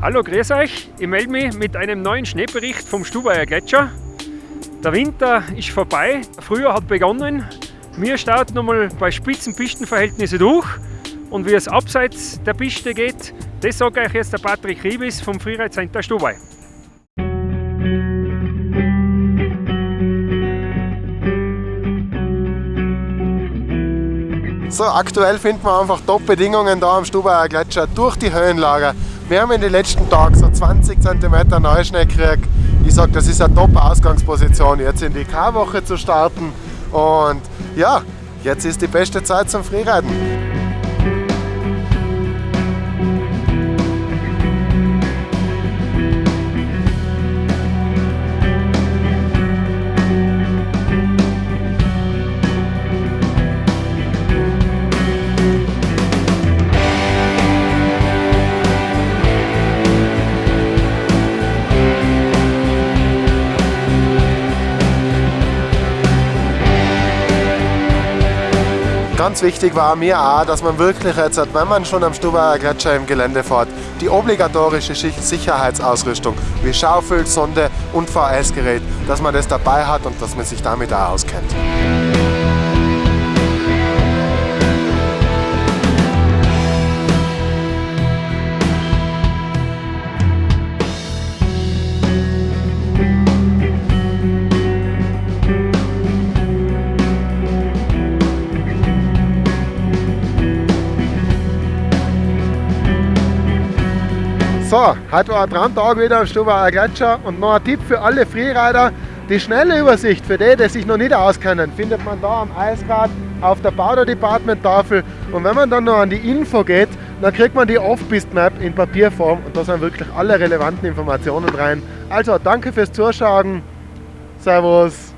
Hallo, grüß euch. Ich melde mich mit einem neuen Schneebericht vom Stubaier Gletscher. Der Winter ist vorbei, Frühjahr hat begonnen. Wir starten nochmal bei spitzen Pistenverhältnissen durch und wie es abseits der Piste geht, das sagt euch jetzt der Patrick Riebis vom Freeride Center Stubai. So, aktuell finden wir einfach Top-Bedingungen da am Stubaier Gletscher durch die Höhenlage. Wir haben in den letzten Tagen so 20 cm Neuschnee gekriegt. Ich sage, das ist eine Top-Ausgangsposition, jetzt in die K-Woche zu starten. Und ja, jetzt ist die beste Zeit zum Freeriden. Ganz wichtig war mir auch, dass man wirklich jetzt, wenn man schon am Stubaier Gletscher im Gelände fährt, die obligatorische Sicherheitsausrüstung wie Schaufel, Sonde und VS-Gerät, dass man das dabei hat und dass man sich damit auch auskennt. So, heute war ein Traumtag wieder am Stubaier Gletscher und noch ein Tipp für alle Freerider. Die schnelle Übersicht für die, die sich noch nicht auskennen, findet man da am Eisrad auf der Powder Department Tafel. Und wenn man dann noch an die Info geht, dann kriegt man die Off-Pist Map in Papierform und da sind wirklich alle relevanten Informationen rein. Also danke fürs Zuschauen. Servus.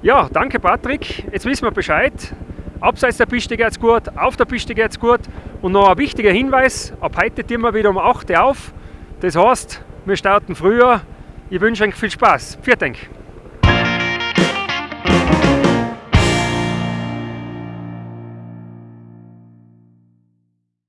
Ja, danke Patrick. Jetzt wissen wir Bescheid. Abseits der Piste geht es gut, auf der Piste geht es gut. Und noch ein wichtiger Hinweis, ab heute tun wir wieder um 8 Uhr auf. Das heißt, wir starten früher. Ich wünsche euch viel Spaß. Vielen Dank.